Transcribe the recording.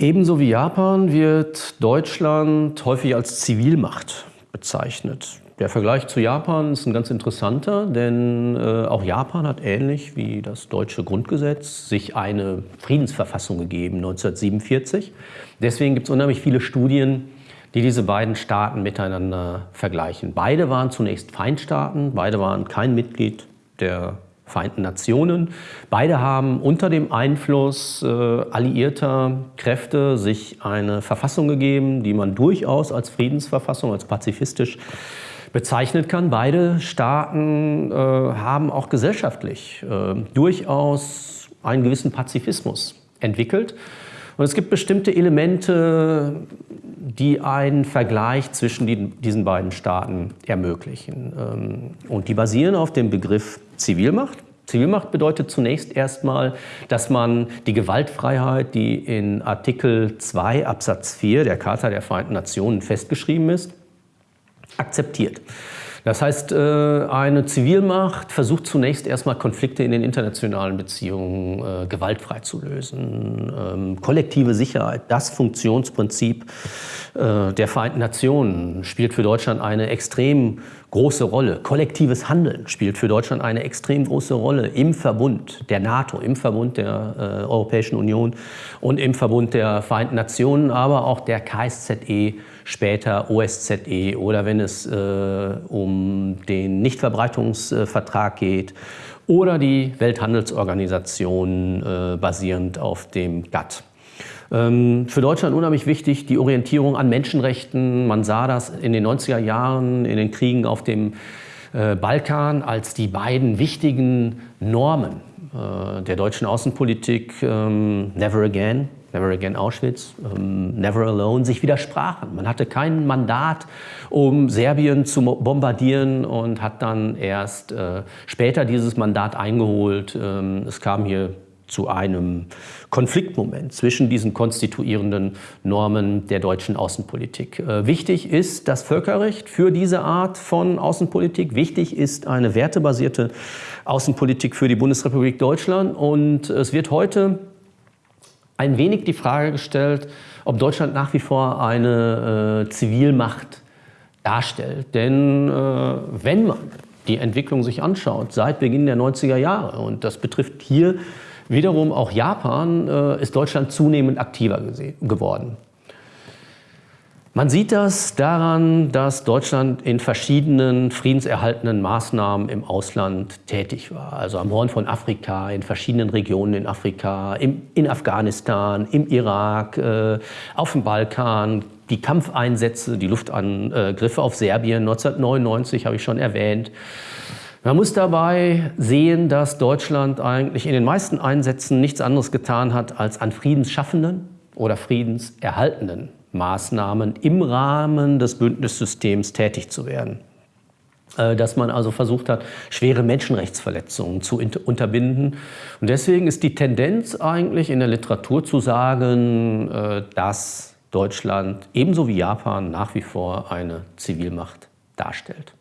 Ebenso wie Japan wird Deutschland häufig als Zivilmacht bezeichnet. Der Vergleich zu Japan ist ein ganz interessanter, denn äh, auch Japan hat ähnlich wie das deutsche Grundgesetz sich eine Friedensverfassung gegeben 1947. Deswegen gibt es unheimlich viele Studien, die diese beiden Staaten miteinander vergleichen. Beide waren zunächst Feindstaaten, beide waren kein Mitglied der Vereinten Nationen. Beide haben unter dem Einfluss äh, alliierter Kräfte sich eine Verfassung gegeben, die man durchaus als Friedensverfassung, als pazifistisch bezeichnet kann. Beide Staaten äh, haben auch gesellschaftlich äh, durchaus einen gewissen Pazifismus entwickelt. Und es gibt bestimmte Elemente, die einen Vergleich zwischen die, diesen beiden Staaten ermöglichen. Ähm, und die basieren auf dem Begriff Zivilmacht. Zivilmacht bedeutet zunächst erstmal, dass man die Gewaltfreiheit, die in Artikel 2 Absatz 4 der Charta der Vereinten Nationen festgeschrieben ist, akzeptiert. Das heißt, äh, eine Zivilmacht versucht zunächst erstmal Konflikte in den internationalen Beziehungen äh, gewaltfrei zu lösen. Ähm, kollektive Sicherheit, das Funktionsprinzip äh, der Vereinten Nationen spielt für Deutschland eine extrem große Rolle. Kollektives Handeln spielt für Deutschland eine extrem große Rolle im Verbund der NATO, im Verbund der äh, Europäischen Union und im Verbund der Vereinten Nationen, aber auch der KSZE, später OSZE oder wenn es äh, um den Nichtverbreitungsvertrag geht oder die Welthandelsorganisation äh, basierend auf dem GATT. Ähm, für Deutschland unheimlich wichtig die Orientierung an Menschenrechten. Man sah das in den 90er Jahren, in den Kriegen auf dem äh, Balkan als die beiden wichtigen Normen äh, der deutschen Außenpolitik. Ähm, never again, Never Again Auschwitz, ähm, Never Alone, sich widersprachen. Man hatte kein Mandat, um Serbien zu bombardieren und hat dann erst äh, später dieses Mandat eingeholt. Es kam hier zu einem Konfliktmoment zwischen diesen konstituierenden Normen der deutschen Außenpolitik. Äh, wichtig ist das Völkerrecht für diese Art von Außenpolitik. Wichtig ist eine wertebasierte Außenpolitik für die Bundesrepublik Deutschland. Und es wird heute ein wenig die Frage gestellt, ob Deutschland nach wie vor eine äh, Zivilmacht darstellt. Denn äh, wenn man die Entwicklung sich anschaut, seit Beginn der 90er Jahre, und das betrifft hier Wiederum auch Japan äh, ist Deutschland zunehmend aktiver geworden. Man sieht das daran, dass Deutschland in verschiedenen friedenserhaltenden Maßnahmen im Ausland tätig war. Also am Horn von Afrika, in verschiedenen Regionen in Afrika, im, in Afghanistan, im Irak, äh, auf dem Balkan, die Kampfeinsätze, die Luftangriffe auf Serbien 1999 habe ich schon erwähnt. Man muss dabei sehen, dass Deutschland eigentlich in den meisten Einsätzen nichts anderes getan hat, als an friedensschaffenden oder friedenserhaltenden Maßnahmen im Rahmen des Bündnissystems tätig zu werden. Äh, dass man also versucht hat, schwere Menschenrechtsverletzungen zu unterbinden. Und deswegen ist die Tendenz eigentlich in der Literatur zu sagen, äh, dass Deutschland ebenso wie Japan nach wie vor eine Zivilmacht darstellt.